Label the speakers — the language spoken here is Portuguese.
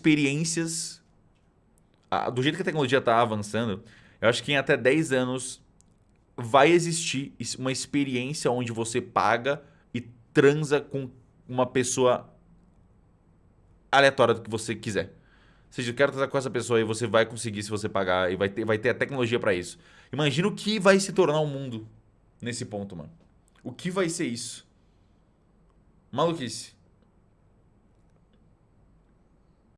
Speaker 1: experiências... do jeito que a tecnologia está avançando, eu acho que em até 10 anos vai existir uma experiência onde você paga e transa com uma pessoa aleatória do que você quiser. Ou seja, eu quero transar com essa pessoa e você vai conseguir se você pagar e vai ter, vai ter a tecnologia para isso. Imagina o que vai se tornar o um mundo nesse ponto, mano. O que vai ser isso? Maluquice.